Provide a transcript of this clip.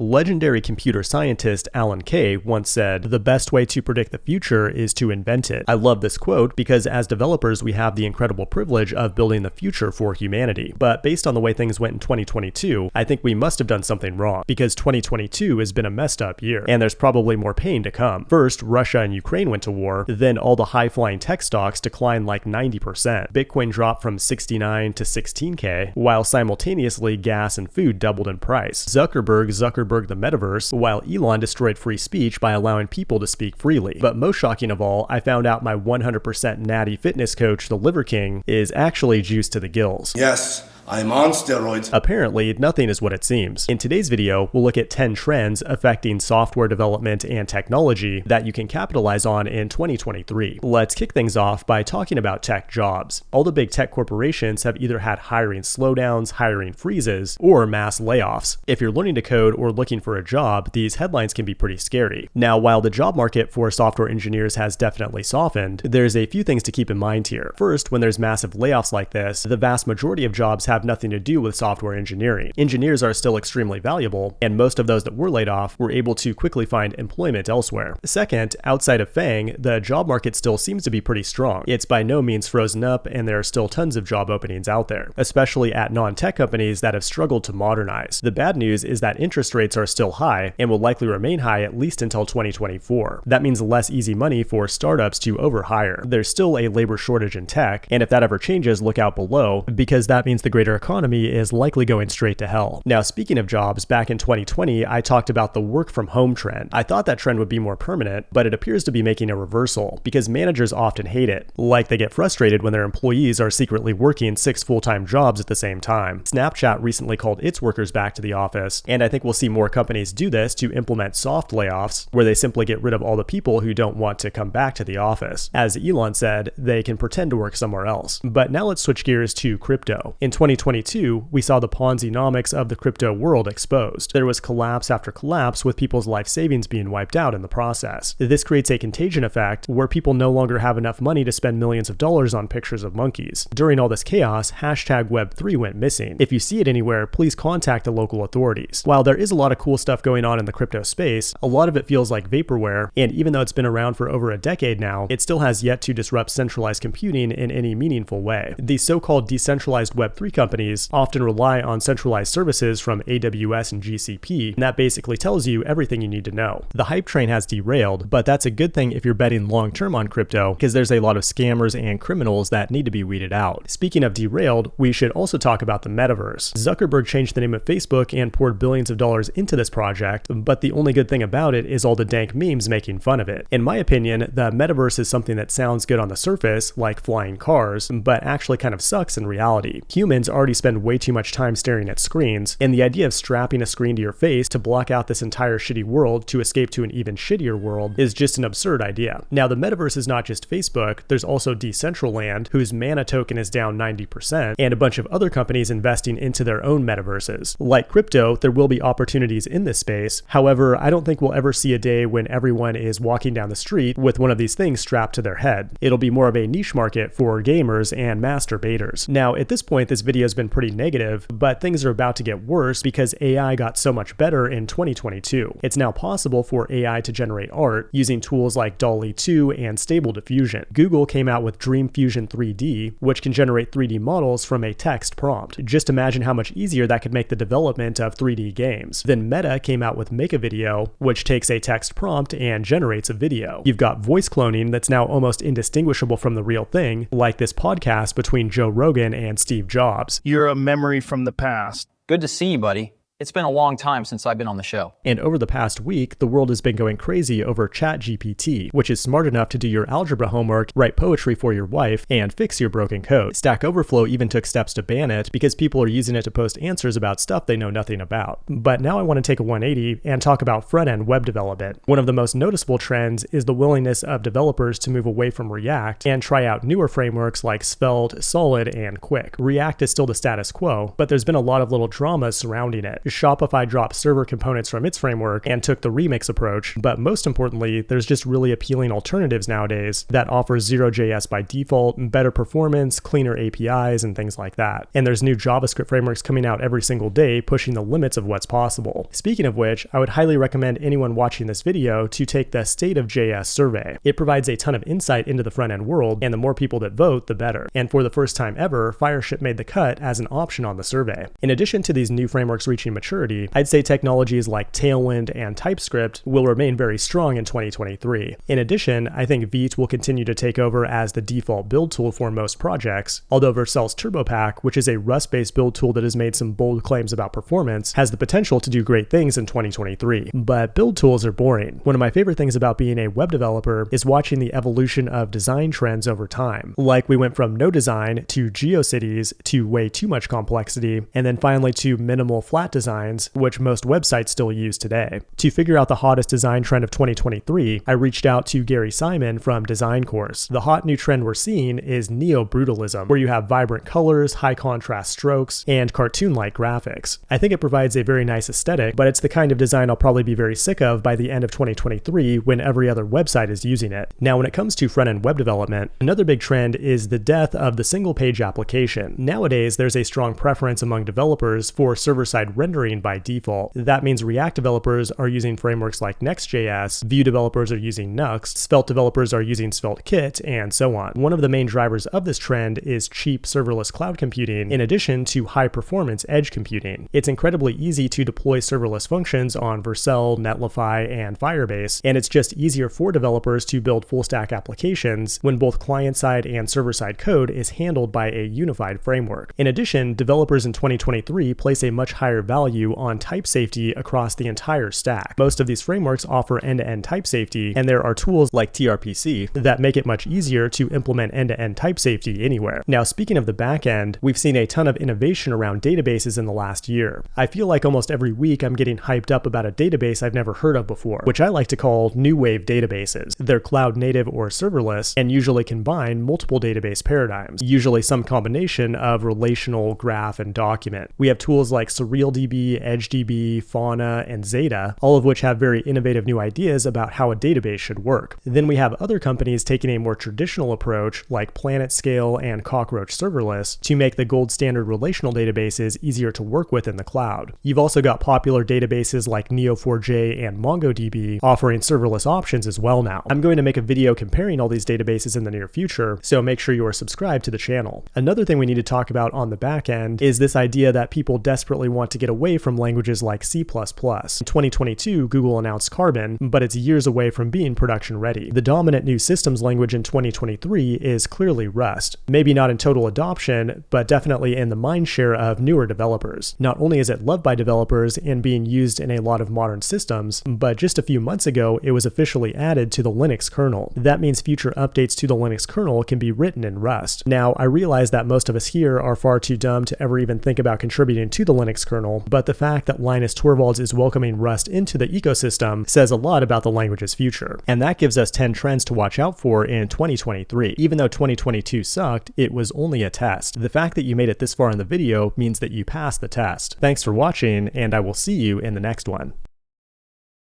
Legendary computer scientist Alan Kay once said, The best way to predict the future is to invent it. I love this quote because as developers, we have the incredible privilege of building the future for humanity. But based on the way things went in 2022, I think we must have done something wrong because 2022 has been a messed up year, and there's probably more pain to come. First, Russia and Ukraine went to war, then all the high flying tech stocks declined like 90%. Bitcoin dropped from 69 to 16k, while simultaneously gas and food doubled in price. Zuckerberg Zuckerberg the metaverse, while Elon destroyed free speech by allowing people to speak freely. But most shocking of all, I found out my 100% natty fitness coach, the Liver King, is actually juiced to the gills. Yes. I'm on steroids. Apparently, nothing is what it seems. In today's video, we'll look at 10 trends affecting software development and technology that you can capitalize on in 2023. Let's kick things off by talking about tech jobs. All the big tech corporations have either had hiring slowdowns, hiring freezes, or mass layoffs. If you're learning to code or looking for a job, these headlines can be pretty scary. Now, while the job market for software engineers has definitely softened, there's a few things to keep in mind here. First, when there's massive layoffs like this, the vast majority of jobs have have nothing to do with software engineering. Engineers are still extremely valuable, and most of those that were laid off were able to quickly find employment elsewhere. Second, outside of FANG, the job market still seems to be pretty strong. It's by no means frozen up, and there are still tons of job openings out there, especially at non tech companies that have struggled to modernize. The bad news is that interest rates are still high and will likely remain high at least until 2024. That means less easy money for startups to overhire. There's still a labor shortage in tech, and if that ever changes, look out below, because that means the greater economy is likely going straight to hell. Now, speaking of jobs, back in 2020, I talked about the work from home trend. I thought that trend would be more permanent, but it appears to be making a reversal because managers often hate it. Like they get frustrated when their employees are secretly working six full time jobs at the same time. Snapchat recently called its workers back to the office, and I think we'll see more companies do this to implement soft layoffs, where they simply get rid of all the people who don't want to come back to the office. As Elon said, they can pretend to work somewhere else. But now let's switch gears to crypto. In 2020, 2022, we saw the Ponzi-nomics of the crypto world exposed. There was collapse after collapse with people's life savings being wiped out in the process. This creates a contagion effect where people no longer have enough money to spend millions of dollars on pictures of monkeys. During all this chaos, hashtag Web3 went missing. If you see it anywhere, please contact the local authorities. While there is a lot of cool stuff going on in the crypto space, a lot of it feels like vaporware, and even though it's been around for over a decade now, it still has yet to disrupt centralized computing in any meaningful way. The so-called decentralized Web3 companies often rely on centralized services from AWS and GCP, and that basically tells you everything you need to know. The hype train has derailed, but that's a good thing if you're betting long term on crypto, because there's a lot of scammers and criminals that need to be weeded out. Speaking of derailed, we should also talk about the metaverse. Zuckerberg changed the name of Facebook and poured billions of dollars into this project, but the only good thing about it is all the dank memes making fun of it. In my opinion, the metaverse is something that sounds good on the surface, like flying cars, but actually kind of sucks in reality. Humans already spend way too much time staring at screens, and the idea of strapping a screen to your face to block out this entire shitty world to escape to an even shittier world is just an absurd idea. Now, the metaverse is not just Facebook, there's also Decentraland, whose mana token is down 90%, and a bunch of other companies investing into their own metaverses. Like crypto, there will be opportunities in this space. However, I don't think we'll ever see a day when everyone is walking down the street with one of these things strapped to their head. It'll be more of a niche market for gamers and masturbators. Now, at this point, this video has been pretty negative, but things are about to get worse because AI got so much better in 2022. It's now possible for AI to generate art using tools like DALL-E 2 and Stable Diffusion. Google came out with Dream Fusion 3D, which can generate 3D models from a text prompt. Just imagine how much easier that could make the development of 3D games. Then Meta came out with Make a Video, which takes a text prompt and generates a video. You've got voice cloning that's now almost indistinguishable from the real thing, like this podcast between Joe Rogan and Steve Jobs. You're a memory from the past. Good to see you, buddy. It's been a long time since I've been on the show. And over the past week, the world has been going crazy over ChatGPT, which is smart enough to do your algebra homework, write poetry for your wife, and fix your broken code. Stack Overflow even took steps to ban it because people are using it to post answers about stuff they know nothing about. But now I want to take a 180 and talk about front end web development. One of the most noticeable trends is the willingness of developers to move away from React and try out newer frameworks like Svelte, Solid, and Qwik. React is still the status quo, but there's been a lot of little drama surrounding it. Shopify dropped server components from its framework and took the remix approach, but most importantly, there's just really appealing alternatives nowadays that offer zero JS by default, better performance, cleaner APIs, and things like that. And there's new JavaScript frameworks coming out every single day, pushing the limits of what's possible. Speaking of which, I would highly recommend anyone watching this video to take the State of JS survey. It provides a ton of insight into the front end world, and the more people that vote, the better. And for the first time ever, Fireship made the cut as an option on the survey. In addition to these new frameworks reaching maturity, I'd say technologies like Tailwind and TypeScript will remain very strong in 2023. In addition, I think Vite will continue to take over as the default build tool for most projects, although Vercel's TurboPack, which is a Rust-based build tool that has made some bold claims about performance, has the potential to do great things in 2023. But build tools are boring. One of my favorite things about being a web developer is watching the evolution of design trends over time. Like we went from no design to GeoCities to way too much complexity, and then finally to minimal flat designs, which most websites still use today. To figure out the hottest design trend of 2023, I reached out to Gary Simon from Design Course. The hot new trend we're seeing is neo-brutalism, where you have vibrant colors, high contrast strokes, and cartoon-like graphics. I think it provides a very nice aesthetic, but it's the kind of design I'll probably be very sick of by the end of 2023 when every other website is using it. Now, when it comes to front-end web development, another big trend is the death of the single-page application. Nowadays, there's a strong preference among developers for server-side rendering by default. That means React developers are using frameworks like Next.js, Vue developers are using Nuxt, Svelte developers are using SvelteKit, and so on. One of the main drivers of this trend is cheap serverless cloud computing in addition to high performance edge computing. It's incredibly easy to deploy serverless functions on Vercel, Netlify, and Firebase, and it's just easier for developers to build full stack applications when both client side and server side code is handled by a unified framework. In addition, developers in 2023 place a much higher value on type safety across the entire stack. Most of these frameworks offer end to end type safety, and there are tools like TRPC that make it much easier to implement end to end type safety anywhere. Now, speaking of the backend, we've seen a ton of innovation around databases in the last year. I feel like almost every week I'm getting hyped up about a database I've never heard of before, which I like to call new wave databases. They're cloud native or serverless and usually combine multiple database paradigms, usually some combination of relational, graph, and document. We have tools like SurrealDB, EdgeDB, Fauna, and Xata, all of which have very innovative new ideas about how a database should work. Then we have other companies taking a more traditional approach like PlanetScale and Cockroach Serverless to make the gold standard relational databases easier to work with in the cloud. You've also got popular databases like Neo4j and MongoDB offering serverless options as well now. I'm going to make a video comparing all these databases in the near future, so make sure you are subscribed to the channel. Another thing we need to talk about on the back end is this idea that people desperately want to get away from languages like C++. In 2022, Google announced Carbon, but it's years away from being production ready. The dominant new systems language in 2023 is clearly Rust. Maybe not in total adoption, but definitely in the mindshare of newer developers. Not only is it loved by developers and being used in a lot of modern systems, but just a few months ago, it was officially added to the Linux kernel. That means future updates to the Linux kernel can be written in Rust. Now, I realize that most of us here are far too dumb to ever even think about contributing to the Linux kernel, but the fact that Linus Torvalds is welcoming Rust into the ecosystem says a lot about the language's future. And that gives us 10 trends to watch out for in 2023. Even though 2022 sucked, it was only a test. The fact that you made it this far in the video means that you passed the test. Thanks for watching, and I will see you in the next one.